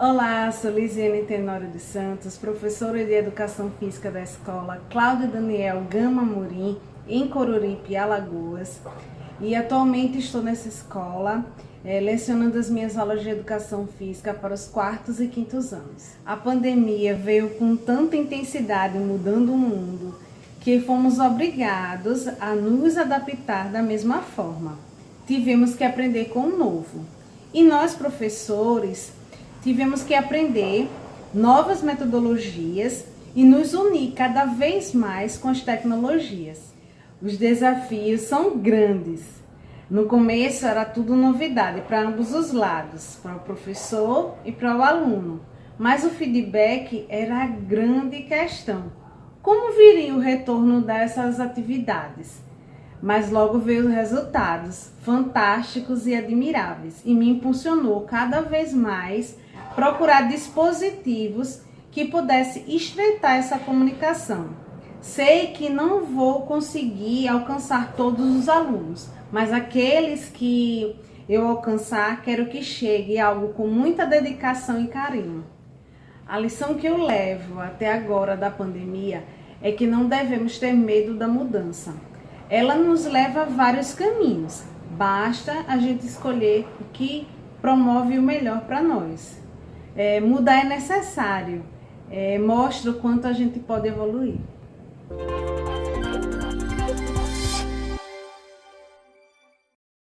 Olá, sou Lisiane Tenório de Santos, professora de Educação Física da Escola Cláudio Daniel Gama Murim, em Coruripe, Alagoas. E atualmente estou nessa escola é, lecionando as minhas aulas de Educação Física para os quartos e quintos anos. A pandemia veio com tanta intensidade mudando o mundo que fomos obrigados a nos adaptar da mesma forma. Tivemos que aprender com o novo. E nós, professores, tivemos que aprender novas metodologias e nos unir cada vez mais com as tecnologias. Os desafios são grandes. No começo era tudo novidade para ambos os lados, para o professor e para o aluno. Mas o feedback era a grande questão. Como viria o retorno dessas atividades? Mas logo veio os resultados fantásticos e admiráveis e me impulsionou cada vez mais procurar dispositivos que pudesse estreitar essa comunicação. Sei que não vou conseguir alcançar todos os alunos, mas aqueles que eu alcançar, quero que chegue algo com muita dedicação e carinho. A lição que eu levo até agora da pandemia é que não devemos ter medo da mudança. Ela nos leva a vários caminhos. Basta a gente escolher o que promove o melhor para nós. É, mudar é necessário. É, mostra o quanto a gente pode evoluir.